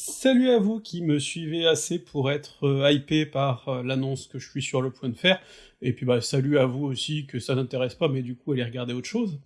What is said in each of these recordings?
Salut à vous qui me suivez assez pour être euh, hypé par euh, l'annonce que je suis sur le point de faire, et puis bah salut à vous aussi que ça n'intéresse pas, mais du coup allez regarder autre chose.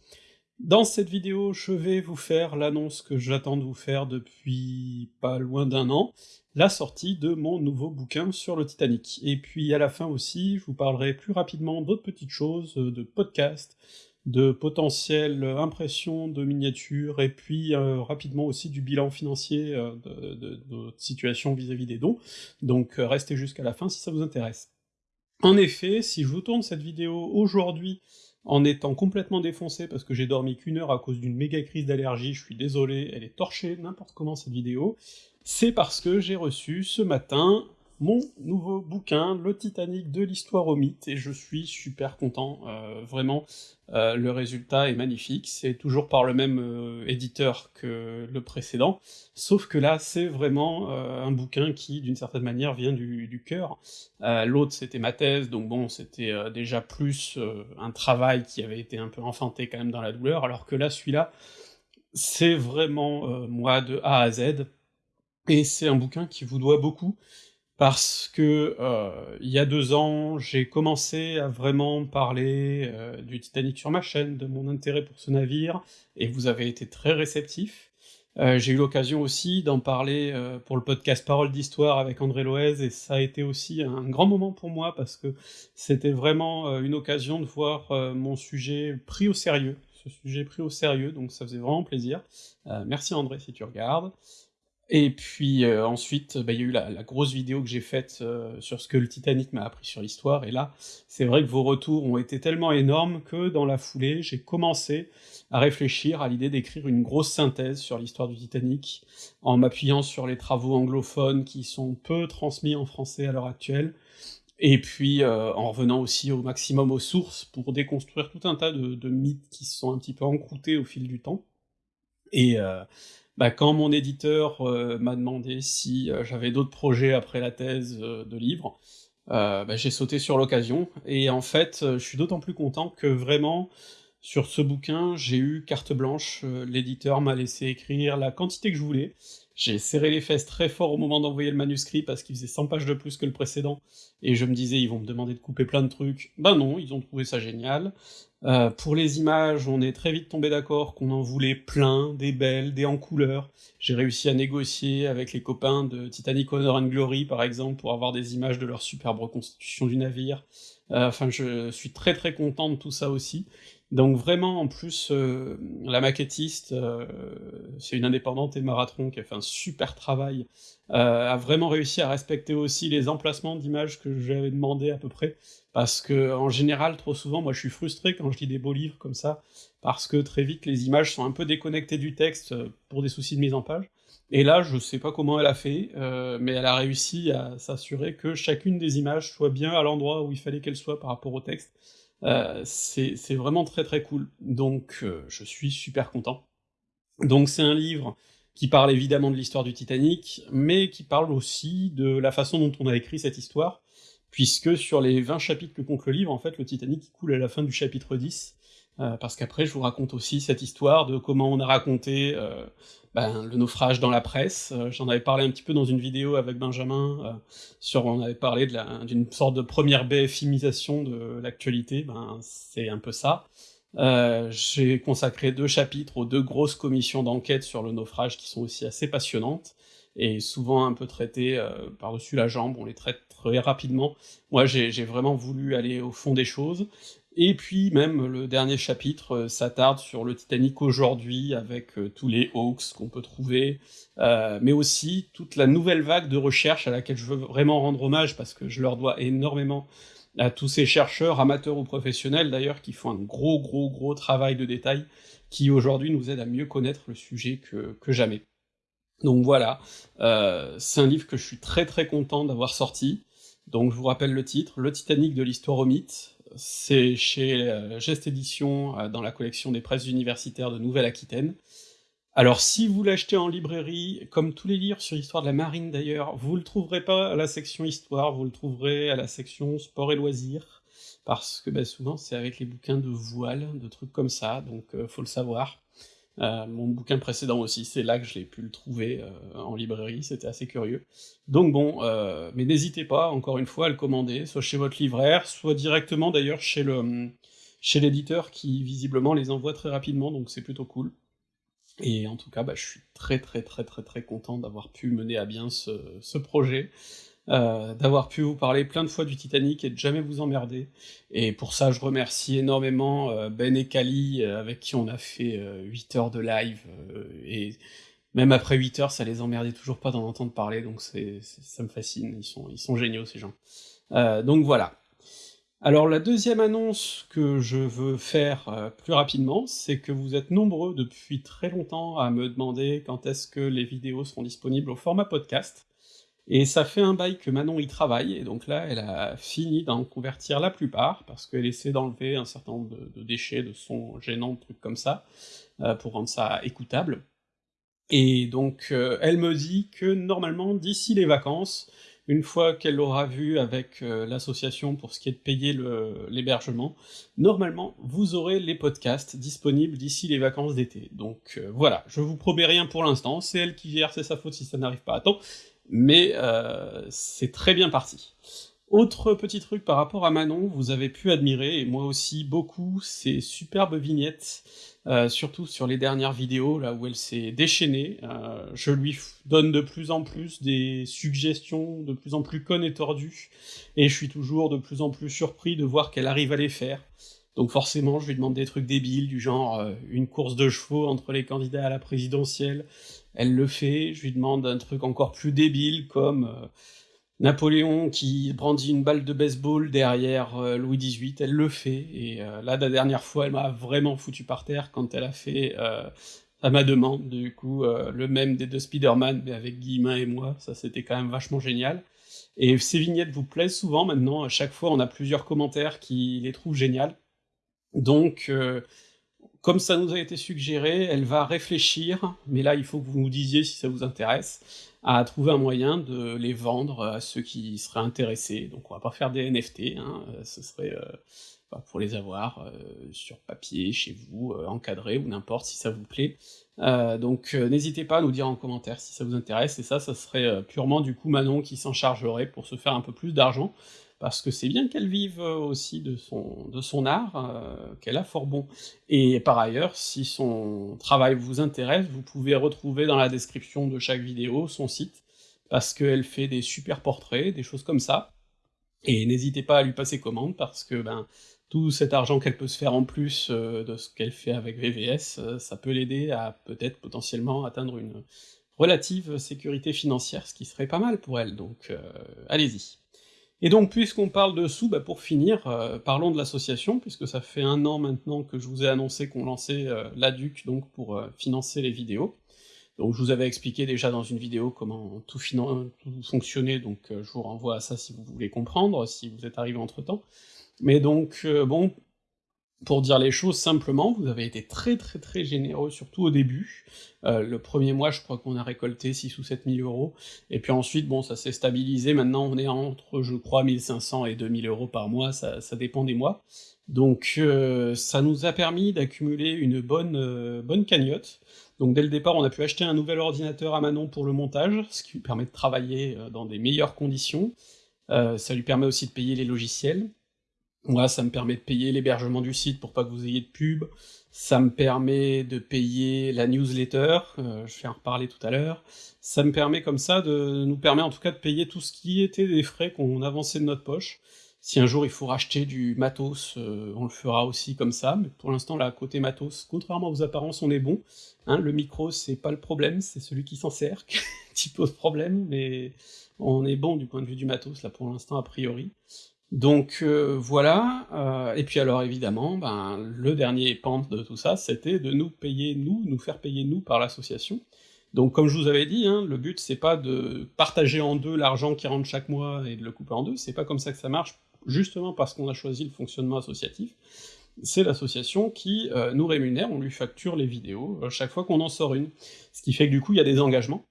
Dans cette vidéo, je vais vous faire l'annonce que j'attends de vous faire depuis pas loin d'un an, la sortie de mon nouveau bouquin sur le Titanic. Et puis à la fin aussi, je vous parlerai plus rapidement d'autres petites choses, euh, de podcasts, de potentielles impressions de miniatures, et puis euh, rapidement aussi du bilan financier euh, de, notre situation vis-à-vis des dons, donc euh, restez jusqu'à la fin si ça vous intéresse. En effet, si je vous tourne cette vidéo aujourd'hui en étant complètement défoncé parce que j'ai dormi qu'une heure à cause d'une méga crise d'allergie, je suis désolé, elle est torchée n'importe comment cette vidéo, c'est parce que j'ai reçu ce matin mon nouveau bouquin, Le Titanic de l'histoire au mythe, et je suis super content, euh, vraiment, euh, le résultat est magnifique, c'est toujours par le même euh, éditeur que le précédent, sauf que là c'est vraiment un bouquin qui, d'une certaine manière, vient du, cœur. L'autre c'était ma thèse, donc bon, c'était déjà plus un travail qui avait été un peu enfanté quand même dans la douleur, alors que là, celui-là, c'est vraiment moi de A à Z, et c'est un bouquin qui vous doit beaucoup, parce que euh, il y a deux ans, j'ai commencé à vraiment parler euh, du Titanic sur ma chaîne, de mon intérêt pour ce navire, et vous avez été très réceptifs. Euh, j'ai eu l'occasion aussi d'en parler pour le podcast Parole d'Histoire avec André Loez, et ça a été aussi un grand moment pour moi, parce que c'était vraiment une occasion de voir mon sujet pris au sérieux, ce sujet pris au sérieux, donc ça faisait vraiment plaisir. merci André si tu regardes. Et puis euh, ensuite, bah, il y a eu la, grosse vidéo que j'ai faite euh, sur ce que le Titanic m'a appris sur l'histoire, et là, c'est vrai que vos retours ont été tellement énormes que dans la foulée, j'ai commencé à réfléchir à l'idée d'écrire une grosse synthèse sur l'histoire du Titanic, en m'appuyant sur les travaux anglophones qui sont peu transmis en français à l'heure actuelle, et puis euh, en revenant aussi au maximum aux sources pour déconstruire tout un tas de, de mythes qui se sont un petit peu encroutés au fil du temps. Et, euh, bah, quand mon éditeur euh, m'a demandé si euh, j'avais d'autres projets après la thèse euh, de livre, bah, j'ai sauté sur l'occasion, et en fait, je suis d'autant plus content que vraiment, sur ce bouquin, j'ai eu carte blanche, l'éditeur m'a laissé écrire la quantité que je voulais, j'ai serré les fesses très fort au moment d'envoyer le manuscrit parce qu'il faisait 100 pages de plus que le précédent, et je me disais ils vont me demander de couper plein de trucs, bah non, ils ont trouvé ça génial. Euh, pour les images, on est très vite tombé d'accord qu'on en voulait plein, des belles, des en couleur. J'ai réussi à négocier avec les copains de Titanic Honor and Glory, par exemple, pour avoir des images de leur superbe reconstitution du navire. Euh, enfin, je suis très très content de tout ça aussi. Donc vraiment, en plus, euh, la maquettiste, euh, c'est une indépendante et Maratron qui a fait un super travail, a vraiment réussi à respecter aussi les emplacements d'images que j'avais demandé à peu près, parce que en général, trop souvent, moi je suis frustré quand je lis des beaux livres comme ça, parce que très vite les images sont un peu déconnectées du texte pour des soucis de mise en page, et là, je sais pas comment elle a fait, euh, mais elle a réussi à s'assurer que chacune des images soit bien à l'endroit où il fallait qu'elle soit par rapport au texte, euh, c'est vraiment très très cool, donc euh, je suis super content. Donc c'est un livre qui parle évidemment de l'histoire du Titanic, mais qui parle aussi de la façon dont on a écrit cette histoire, puisque sur les 20 chapitres que compte le livre, en fait, le Titanic coule à la fin du chapitre 10, euh, parce qu'après je vous raconte aussi cette histoire de comment on a raconté euh, ben, le naufrage dans la presse, euh, j'en avais parlé un petit peu dans une vidéo avec Benjamin, sur on avait parlé d'une sorte de première BFimisation de l'actualité, ben c'est un peu ça. J'ai consacré deux chapitres aux deux grosses commissions d'enquête sur le naufrage qui sont aussi assez passionnantes, et souvent un peu traitées par-dessus la jambe, on les traite très rapidement. Moi j'ai vraiment voulu aller au fond des choses, et puis même le dernier chapitre euh, s'attarde sur le Titanic aujourd'hui, avec euh, tous les hoax qu'on peut trouver, euh, mais aussi toute la nouvelle vague de recherche à laquelle je veux vraiment rendre hommage, parce que je leur dois énormément à tous ces chercheurs, amateurs ou professionnels d'ailleurs, qui font un gros gros gros travail de détail, qui aujourd'hui nous aide à mieux connaître le sujet que, que jamais. Donc voilà, c'est un livre que je suis très très content d'avoir sorti, donc je vous rappelle le titre, Le Titanic de l'histoire au mythe, c'est chez euh, Geste Édition, euh, dans la collection des presses universitaires de Nouvelle-Aquitaine. Alors si vous l'achetez en librairie, comme tous les livres sur l'histoire de la marine d'ailleurs, vous le trouverez pas à la section histoire, vous le trouverez à la section sport et loisirs, parce que ben, souvent c'est avec les bouquins de voile, de trucs comme ça, donc euh, faut le savoir. Mon bouquin précédent aussi, c'est là que je l'ai pu le trouver en librairie, c'était assez curieux. Donc bon, mais n'hésitez pas, encore une fois, à le commander, soit chez votre libraire, soit directement d'ailleurs chez le chez l'éditeur qui visiblement les envoie très rapidement, donc c'est plutôt cool. Et en tout cas, bah, je suis très très très très très content d'avoir pu mener à bien ce projet, euh, d'avoir pu vous parler plein de fois du Titanic et de jamais vous emmerder. Et pour ça, je remercie énormément euh, Ben et Kali, euh, avec qui on a fait 8 heures de live, et même après 8 heures, ça les emmerdait toujours pas d'en entendre parler, donc ça me fascine, ils sont, géniaux ces gens. donc voilà, alors la deuxième annonce que je veux faire plus rapidement, c'est que vous êtes nombreux depuis très longtemps à me demander quand est-ce que les vidéos seront disponibles au format podcast, et ça fait un bail que Manon y travaille, et donc là elle a fini d'en convertir la plupart, parce qu'elle essaie d'enlever un certain nombre de, déchets, de sons gênants, de trucs comme ça, euh, pour rendre ça écoutable. Et donc euh, elle me dit que normalement d'ici les vacances, une fois qu'elle l'aura vu avec euh, l'association pour ce qui est de payer l'hébergement, normalement, vous aurez les podcasts disponibles d'ici les vacances d'été. Donc voilà, je vous promets rien pour l'instant, c'est elle qui gère, c'est sa faute si ça n'arrive pas. À temps, mais euh, c'est très bien parti. Autre petit truc par rapport à Manon, vous avez pu admirer, et moi aussi beaucoup, ces superbes vignettes euh, surtout sur les dernières vidéos, là où elle s'est déchaînée. Euh, je lui donne de plus en plus des suggestions de plus en plus connes et tordues, et je suis toujours de plus en plus surpris de voir qu'elle arrive à les faire. Donc forcément, je lui demande des trucs débiles, du genre euh, une course de chevaux entre les candidats à la présidentielle, elle le fait, je lui demande un truc encore plus débile, comme Napoléon qui brandit une balle de baseball derrière euh, Louis XVIII, elle le fait, et euh, là, la dernière fois, elle m'a vraiment foutu par terre quand elle a fait, euh, à ma demande, du coup, le même des deux Spider-Man, mais avec Guillemin et moi, ça c'était quand même vachement génial. Et ces vignettes vous plaisent souvent maintenant, à chaque fois on a plusieurs commentaires qui les trouvent géniales, donc comme ça nous a été suggéré, elle va réfléchir, mais là il faut que vous nous disiez si ça vous intéresse, à trouver un moyen de les vendre à ceux qui seraient intéressés. Donc on va pas faire des NFT, hein, ce serait euh, pour les avoir euh, sur papier, chez vous, euh, encadré, ou n'importe si ça vous plaît. donc n'hésitez pas à nous dire en commentaire si ça vous intéresse, et ça, ça serait purement du coup Manon qui s'en chargerait pour se faire un peu plus d'argent, parce que c'est bien qu'elle vive euh, aussi de son, de son art, euh, qu'elle a fort bon. Et par ailleurs, si son travail vous intéresse, vous pouvez retrouver dans la description de chaque vidéo son site, parce qu'elle fait des super portraits, des choses comme ça, et n'hésitez pas à lui passer commande, parce que ben tout cet argent qu'elle peut se faire en plus euh, de ce qu'elle fait avec VVS, ça peut l'aider à peut-être potentiellement atteindre une relative sécurité financière, ce qui serait pas mal pour elle, donc allez-y. Et donc, puisqu'on parle de sous, bah pour finir, euh, parlons de l'association, puisque ça fait un an maintenant que je vous ai annoncé qu'on lançait euh, l'ADUC donc pour euh, financer les vidéos. Donc je vous avais expliqué déjà dans une vidéo comment tout, tout fonctionnait, donc je vous renvoie à ça si vous voulez comprendre, si vous êtes arrivé entre-temps. Mais donc, bon, pour dire les choses simplement, vous avez été très très très généreux, surtout au début. Euh, le premier mois, je crois qu'on a récolté 6 ou 7 000 euros, et puis ensuite, bon, ça s'est stabilisé, maintenant on est entre, je crois, 1500 et 2000 euros par mois, ça, dépend des mois. Donc euh, ça nous a permis d'accumuler une bonne, euh, bonne cagnotte. Donc dès le départ, on a pu acheter un nouvel ordinateur à Manon pour le montage, ce qui lui permet de travailler dans des meilleures conditions. ça lui permet aussi de payer les logiciels, moi, ça me permet de payer l'hébergement du site pour pas que vous ayez de pub, ça me permet de payer la newsletter, euh, je vais en reparler tout à l'heure, ça me permet comme ça, de nous permet en tout cas de payer tout ce qui était des frais qu'on avançait de notre poche. Si un jour il faut racheter du matos, euh, on le fera aussi comme ça, mais pour l'instant là, côté matos, contrairement aux apparences, on est bon. Hein, le micro, c'est pas le problème, c'est celui qui s'en sert qui pose problème, mais on est bon du point de vue du matos, là pour l'instant a priori. Donc euh, voilà, euh, et puis alors évidemment, ben, le dernier pente de tout ça, c'était de nous payer nous, nous faire payer nous par l'association. Donc comme je vous avais dit, hein, le but c'est pas de partager en deux l'argent qui rentre chaque mois et de le couper en deux, c'est pas comme ça que ça marche, justement parce qu'on a choisi le fonctionnement associatif, c'est l'association qui euh, nous rémunère, on lui facture les vidéos chaque fois qu'on en sort une. Ce qui fait que du coup il y a des engagements,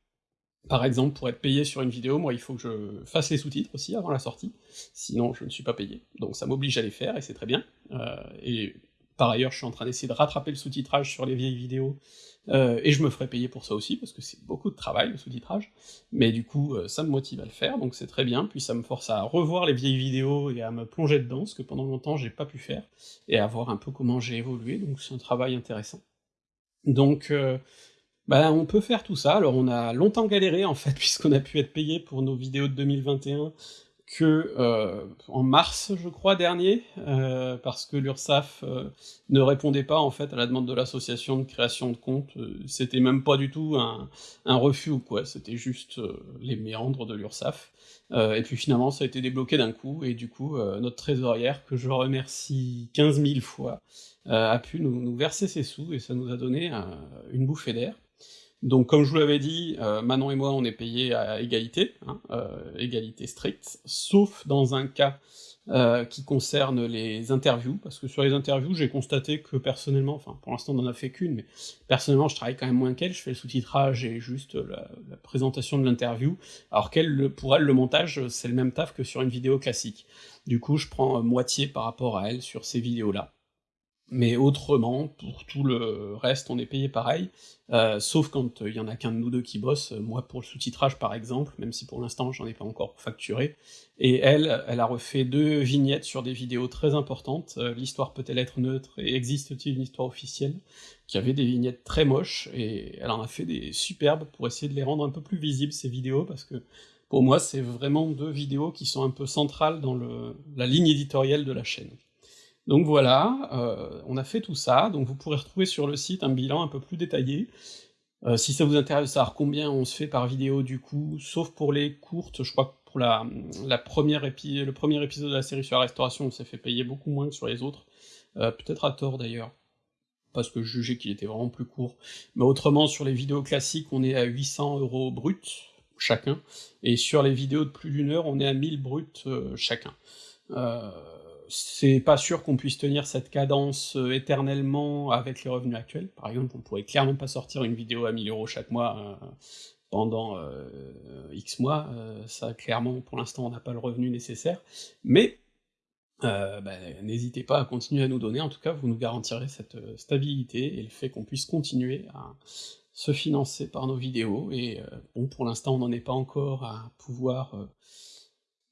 par exemple, pour être payé sur une vidéo, moi il faut que je fasse les sous-titres aussi avant la sortie, sinon je ne suis pas payé, donc ça m'oblige à les faire, et c'est très bien. Euh, et par ailleurs je suis en train d'essayer de rattraper le sous-titrage sur les vieilles vidéos, euh, et je me ferai payer pour ça aussi, parce que c'est beaucoup de travail, le sous-titrage, mais du coup, euh, ça me motive à le faire, donc c'est très bien, puis ça me force à revoir les vieilles vidéos et à me plonger dedans, ce que pendant longtemps j'ai pas pu faire, et à voir un peu comment j'ai évolué, donc c'est un travail intéressant. Donc, euh, bah, on peut faire tout ça, alors on a longtemps galéré en fait, puisqu'on a pu être payé pour nos vidéos de 2021 que euh, en mars, je crois, dernier, euh, parce que l'URSSAF euh, ne répondait pas en fait à la demande de l'association de création de compte, c'était même pas du tout un, refus ou quoi, c'était juste les méandres de l'URSSAF, et puis finalement ça a été débloqué d'un coup, et du coup notre trésorière, que je remercie 15 000 fois, a pu nous, nous, verser ses sous, et ça nous a donné une bouffée d'air. Donc comme je vous l'avais dit, euh, Manon et moi on est payés à égalité, hein, euh, égalité stricte, sauf dans un cas euh, qui concerne les interviews, parce que sur les interviews j'ai constaté que personnellement, enfin pour l'instant on en a fait qu'une, mais personnellement je travaille quand même moins qu'elle, je fais le sous-titrage et juste la, la présentation de l'interview, alors qu'elle, pour elle le montage c'est le même taf que sur une vidéo classique. Du coup je prends moitié par rapport à elle sur ces vidéos-là mais autrement, pour tout le reste, on est payé pareil, euh, sauf quand il euh, y en a qu'un de nous deux qui bosse, moi pour le sous-titrage par exemple, même si pour l'instant j'en ai pas encore facturé, et elle, elle a refait deux vignettes sur des vidéos très importantes, euh, l'histoire peut-elle être neutre, et existe-t-il une histoire officielle, qui avait des vignettes très moches, et elle en a fait des superbes pour essayer de les rendre un peu plus visibles ces vidéos, parce que pour moi c'est vraiment deux vidéos qui sont un peu centrales dans le, la ligne éditoriale de la chaîne. Donc voilà, euh, on a fait tout ça, donc vous pourrez retrouver sur le site un bilan un peu plus détaillé. Euh, si ça vous intéresse de savoir combien on se fait par vidéo du coup, sauf pour les courtes, je crois que pour la, première le premier épisode de la série sur la restauration, on s'est fait payer beaucoup moins que sur les autres, euh, peut-être à tort d'ailleurs, parce que je jugeais qu'il était vraiment plus court. Mais autrement, sur les vidéos classiques, on est à 800 euros brut chacun, et sur les vidéos de plus d'une heure, on est à 1000 bruts chacun. C'est pas sûr qu'on puisse tenir cette cadence euh, éternellement avec les revenus actuels. Par exemple, on pourrait clairement pas sortir une vidéo à 1000 euros chaque mois euh, pendant euh, X mois, ça clairement, pour l'instant, on n'a pas le revenu nécessaire, mais bah, n'hésitez pas à continuer à nous donner, en tout cas, vous nous garantirez cette stabilité et le fait qu'on puisse continuer à se financer par nos vidéos, et bon, pour l'instant, on n'en est pas encore à pouvoir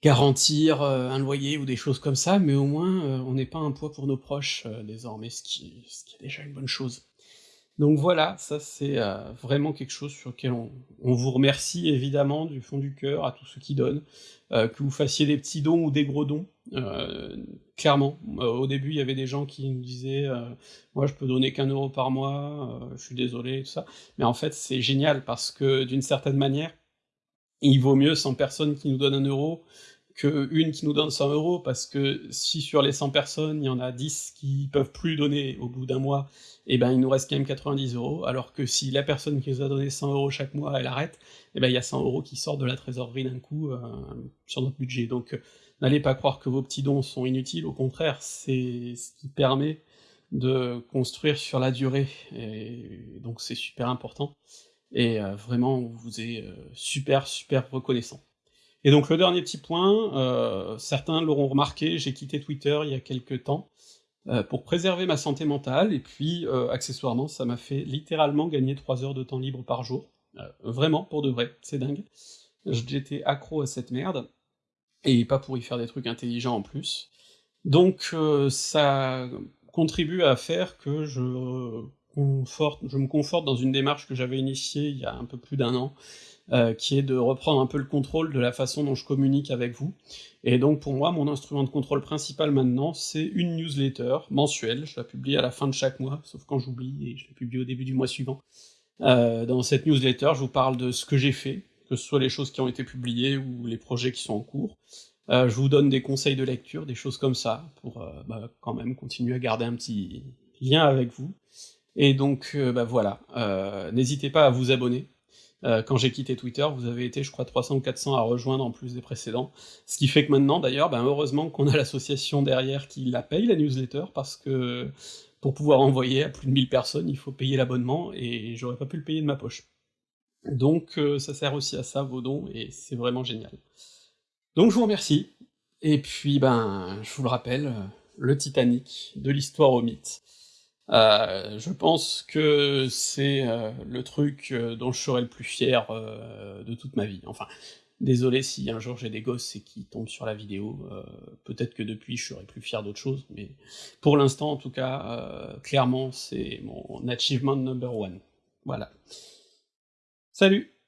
garantir euh, un loyer ou des choses comme ça, mais au moins euh, on n'est pas un poids pour nos proches euh, désormais, ce qui, ce qui, est déjà une bonne chose. Donc voilà, ça c'est vraiment quelque chose sur lequel on, on, vous remercie évidemment du fond du cœur à tous ceux qui donnent, que vous fassiez des petits dons ou des gros dons, clairement. au début il y avait des gens qui nous disaient moi je peux donner qu'un euro par mois, je suis désolé, tout ça, mais en fait c'est génial parce que d'une certaine manière, il vaut mieux 100 personnes qui nous donnent un euro que une qui nous donne 100 euros, parce que si sur les 100 personnes, il y en a 10 qui peuvent plus donner au bout d'un mois, et eh ben il nous reste quand même 90 euros, alors que si la personne qui nous a donné 100 euros chaque mois, elle arrête, et eh ben il y a 100 euros qui sortent de la trésorerie d'un coup euh, sur notre budget. Donc euh, n'allez pas croire que vos petits dons sont inutiles, au contraire, c'est ce qui permet de construire sur la durée, et donc c'est super important, et euh, vraiment on vous est euh, super super reconnaissant. Et donc le dernier petit point, euh, certains l'auront remarqué, j'ai quitté Twitter il y a quelques temps, pour préserver ma santé mentale, et puis accessoirement ça m'a fait littéralement gagner 3 heures de temps libre par jour, vraiment, pour de vrai, c'est dingue. J'étais accro à cette merde, et pas pour y faire des trucs intelligents en plus. Donc ça contribue à faire que je, je me conforte dans une démarche que j'avais initiée il y a un peu plus d'un an, euh, qui est de reprendre un peu le contrôle de la façon dont je communique avec vous. Et donc pour moi, mon instrument de contrôle principal maintenant, c'est une newsletter mensuelle, je la publie à la fin de chaque mois, sauf quand j'oublie, et je la publie au début du mois suivant. Euh, dans cette newsletter, je vous parle de ce que j'ai fait, que ce soit les choses qui ont été publiées ou les projets qui sont en cours. Euh, je vous donne des conseils de lecture, des choses comme ça, pour bah, quand même continuer à garder un petit lien avec vous. Et donc, euh, bah voilà, euh, n'hésitez pas à vous abonner, euh, quand j'ai quitté Twitter, vous avez été, je crois, 300 ou 400 à rejoindre en plus des précédents. Ce qui fait que maintenant, d'ailleurs, ben, heureusement qu'on a l'association derrière qui la paye, la newsletter, parce que pour pouvoir envoyer à plus de 1000 personnes, il faut payer l'abonnement, et j'aurais pas pu le payer de ma poche. Donc ça sert aussi à ça, vos dons, et c'est vraiment génial. Donc je vous remercie, et puis ben, je vous le rappelle, le Titanic, de l'histoire au mythe. Je pense que c'est, le truc, dont je serai le plus fier, de toute ma vie. Enfin, désolé si un jour j'ai des gosses et qu'ils tombent sur la vidéo, peut-être que depuis je serai plus fier d'autre chose, mais pour l'instant en tout cas, clairement c'est mon achievement number one. Voilà. Salut